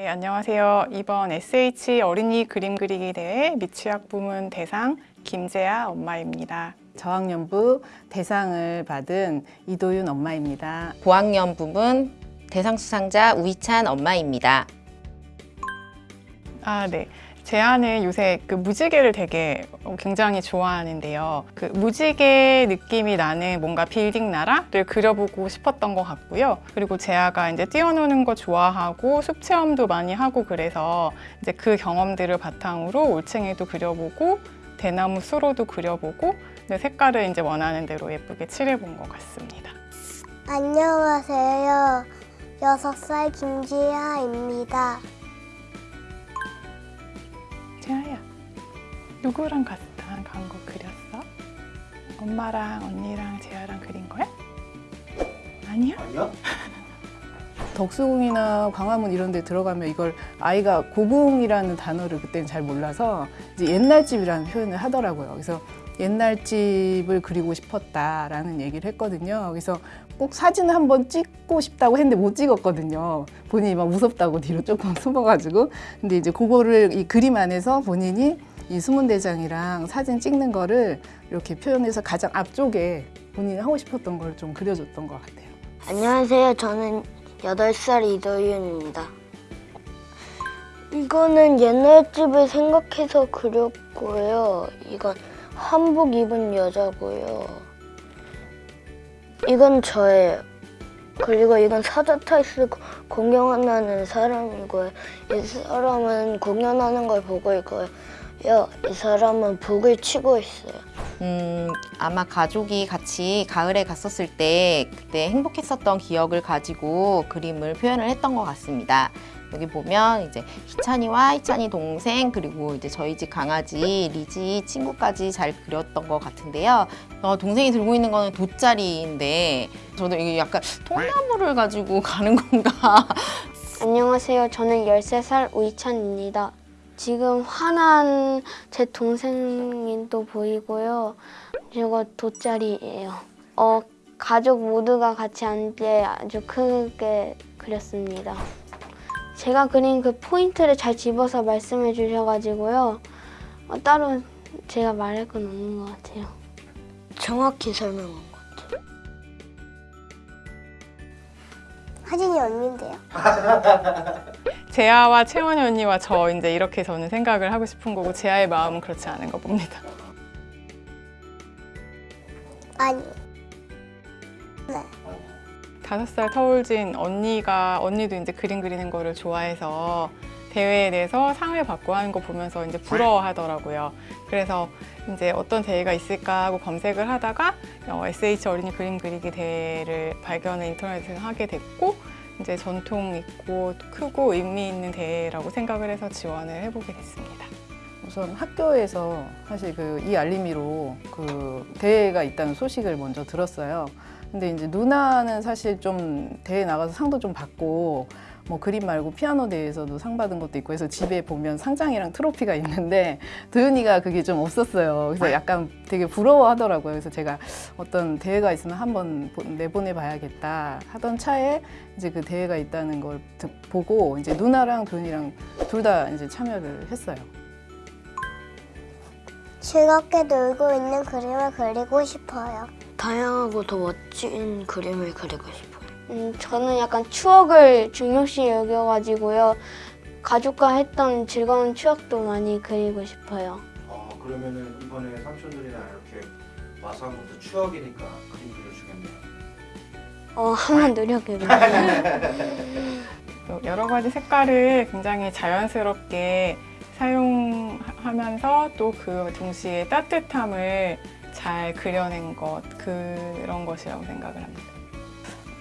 네, 안녕하세요. 이번 SH 어린이 그림 그리기 대회 미취학 부문 대상 김재아 엄마입니다. 저학년부 대상을 받은 이도윤 엄마입니다. 고학년 부분 대상 수상자 우희찬 엄마입니다. 아, 네. 제 아는 요새 그 무지개를 되게 굉장히 좋아하는데요. 그 무지개 느낌이 나는 뭔가 빌딩 나라를 그려보고 싶었던 것 같고요. 그리고 제아가 이제 뛰어노는 거 좋아하고 숲 체험도 많이 하고 그래서 이제 그 경험들을 바탕으로 올챙이도 그려보고 대나무 수로도 그려보고 색깔을 이제 원하는 대로 예쁘게 칠해본 것 같습니다. 안녕하세요. 6살 김지아입니다. 재아야, 누구랑 갔다 간거 그렸어? 엄마랑 언니랑 재아랑 그린 거야? 아니야? 아니야? 덕수궁이나 광화문 이런 데 들어가면 이걸 아이가 고궁이라는 단어를 그때는 잘 몰라서 이제 옛날 집이라는 표현을 하더라고요. 그래서 옛날 집을 그리고 싶었다라는 얘기를 했거든요. 그래서 꼭 사진을 한번 찍고 싶다고 했는데 못 찍었거든요. 본인이 막 무섭다고 뒤로 조금 숨어가지고. 근데 이제 그거를 이 그림 안에서 본인이 이 수문대장이랑 사진 찍는 거를 이렇게 표현해서 가장 앞쪽에 본인이 하고 싶었던 걸 좀 그려줬던 것 같아요. 안녕하세요. 저는 8살 이도윤입니다. 이거는 옛날 집을 생각해서 그렸고요. 이건 한복 입은 여자고요. 이건 저예요. 그리고 이건 사자타이스 공연하는 사람이고요. 이 사람은 공연하는 걸 보고 있고요. 이 사람은 북을 치고 있어요. 음, 아마 가족이 같이 가을에 갔었을 때 그때 행복했었던 기억을 가지고 그림을 표현을 했던 것 같습니다. 여기 보면 이제 희찬이와 희찬이 동생 그리고 이제 저희 집 강아지 리지 친구까지 잘 그렸던 것 같은데요. 어, 동생이 들고 있는 거는 돗자리인데 저도 이게 약간 통나무를 가지고 가는 건가 안녕하세요. 저는 13살 우이찬입니다. 지금 화난 제 동생이 또 보이고요. 저거 돗자리예요. 어, 가족 모두가 같이 때 아주 크게 그렸습니다. 제가 그린 그 포인트를 잘 집어서 말씀해 주셔가지고요. 어, 따로 제가 말할 건 없는 것 같아요. 정확히 설명한 것 같아요. 사진이 언니인데요. 재아와 채원이 언니와 저 이제 이렇게 저는 생각을 하고 싶은 거고 재아의 마음은 그렇지 않은 거 봅니다. 아니. 네. 다섯 살 터울진 언니가 언니도 이제 그림 그리는 거를 좋아해서 대회에 대해서 상을 받고 하는 거 보면서 이제 부러워하더라고요. 그래서 이제 어떤 대회가 있을까 하고 검색을 하다가 어, SH 어린이 그림 그리기 대회를 발견을 인터넷에서 하게 됐고 이제 전통 있고 크고 의미 있는 대회라고 생각을 해서 지원을 해보게 됐습니다. 우선 학교에서 사실 그 이 알림이로 그 대회가 있다는 소식을 먼저 들었어요. 근데 이제 누나는 사실 좀 대회 나가서 상도 좀 받고 뭐 그림 말고 피아노 대회에서도 상 받은 것도 있고 해서 집에 보면 상장이랑 트로피가 있는데 도윤이가 그게 좀 없었어요. 그래서 약간 되게 부러워하더라고요. 그래서 제가 어떤 대회가 있으면 한번 보- 내보내 봐야겠다 하던 차에 이제 그 대회가 있다는 걸 듣- 보고 이제 누나랑 도윤이랑 둘 다 이제 참여를 했어요. 즐겁게 놀고 있는 그림을 그리고 싶어요. 다양하고 더 멋진 그림을 그리고 싶어요. 음, 저는 약간 추억을 중요시 여겨가지고요. 가족과 했던 즐거운 추억도 많이 그리고 싶어요. 어, 그러면은 이번에 삼촌들이랑 이렇게 와서 한 것도 추억이니까 그림 그려주겠네요. 어, 한번 노력해볼게요. 또 여러 가지 색깔을 굉장히 자연스럽게 사용하면서 또 그 동시에 따뜻함을 잘 그려낸 것 그런 것이라고 생각을 합니다.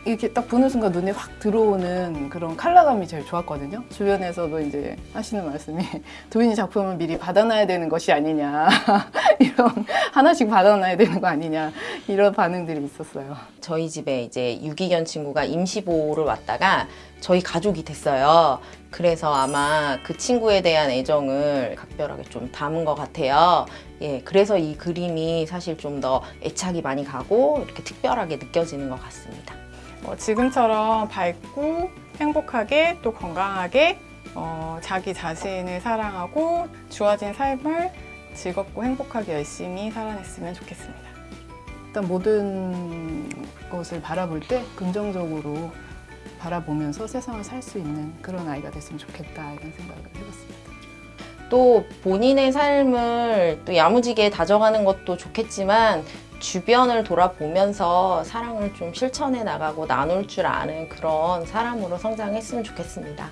이렇게 딱 보는 순간 눈에 확 들어오는 그런 컬러감이 제일 좋았거든요. 주변에서도 이제 하시는 말씀이 도인이 작품을 미리 받아놔야 되는 것이 아니냐 이런 하나씩 받아놔야 되는 거 아니냐 이런 반응들이 있었어요. 저희 집에 이제 유기견 친구가 임시보호를 왔다가 저희 가족이 됐어요. 그래서 아마 그 친구에 대한 애정을 각별하게 좀 담은 것 같아요. 예, 그래서 이 그림이 사실 좀 더 애착이 많이 가고 이렇게 특별하게 느껴지는 것 같습니다. 뭐 지금처럼 밝고 행복하게 또 건강하게 어, 자기 자신을 사랑하고 주어진 삶을 즐겁고 행복하게 열심히 살아냈으면 좋겠습니다. 일단 모든 것을 바라볼 때 긍정적으로 바라보면서 세상을 살 수 있는 그런 아이가 됐으면 좋겠다 이런 생각을 해봤습니다. 또 본인의 삶을 또 야무지게 다져가는 것도 좋겠지만 주변을 돌아보면서 사랑을 좀 실천해 나가고 나눌 줄 아는 그런 사람으로 성장했으면 좋겠습니다.